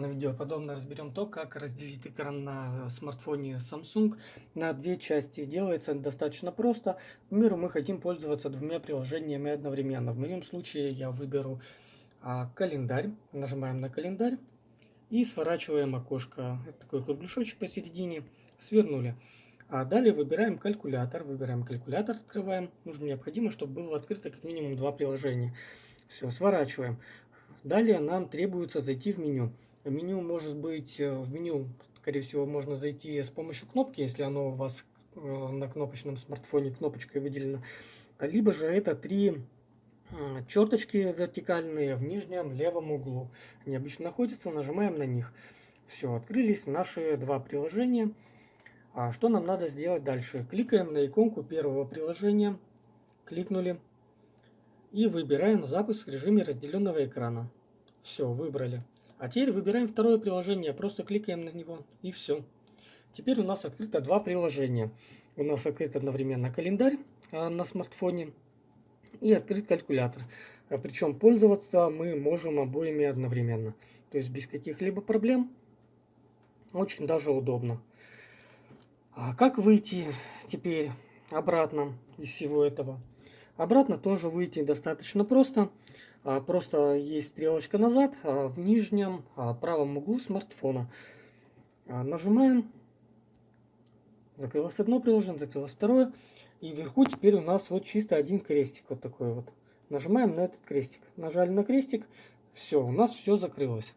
На видео подобно разберем то, как разделить экран на смартфоне Samsung на две части. Делается достаточно просто. К примеру, мы хотим пользоваться двумя приложениями одновременно. В моем случае я выберу а, календарь. Нажимаем на календарь и сворачиваем окошко. Это такой кругляшочек посередине. Свернули. А далее выбираем калькулятор. Выбираем калькулятор, открываем. Нужно необходимо, чтобы было открыто как минимум два приложения. Все, сворачиваем. Далее нам требуется зайти в меню. Меню может быть, э, в меню, скорее всего, можно зайти с помощью кнопки, если оно у вас э, на кнопочном смартфоне кнопочкой выделено. Либо же это три черточки вертикальные в нижнем левом углу. Они обычно находятся, нажимаем на них. Все, открылись наши два приложения. А что нам надо сделать дальше? Кликаем на иконку первого приложения, кликнули и выбираем запуск в режиме разделенного экрана. Все, выбрали. А теперь выбираем второе приложение, просто кликаем на него и все. Теперь у нас открыто два приложения. У нас открыт одновременно календарь а, на смартфоне и открыт калькулятор. А, Причем пользоваться мы можем обоими одновременно. То есть без каких-либо проблем. Очень даже удобно. А как выйти теперь обратно из всего этого? Обратно тоже выйти достаточно просто. А, просто есть стрелочка назад а, в нижнем а, правом углу смартфона. Нажимаем. Закрылось одно приложение, закрылось второе. И вверху теперь у нас вот чисто один крестик вот такой вот. Нажимаем на этот крестик. Нажали на крестик. Все, у нас все закрылось.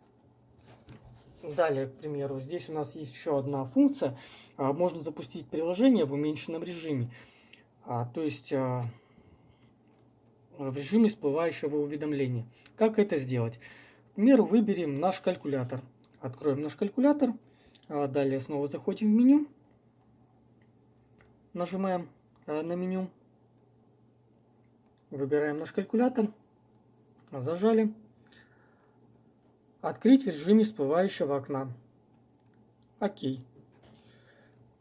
Далее, к примеру, здесь у нас есть еще одна функция. Можно запустить приложение в уменьшенном режиме. То есть в режиме всплывающего уведомления. Как это сделать? К примеру, выберем наш калькулятор. Откроем наш калькулятор. А далее снова заходим в меню. Нажимаем э, на меню. Выбираем наш калькулятор. Зажали. Открыть в режиме всплывающего окна. Окей.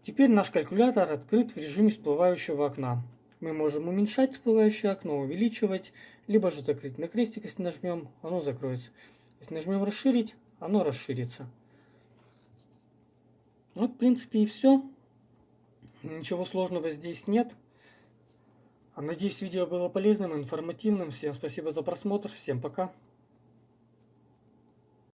Теперь наш калькулятор открыт в режиме всплывающего окна мы можем уменьшать всплывающее окно, увеличивать, либо же закрыть на крестик, если нажмем, оно закроется. Если нажмем расширить, оно расширится. Вот, в принципе, и все. Ничего сложного здесь нет. Надеюсь, видео было полезным, информативным. Всем спасибо за просмотр. Всем пока.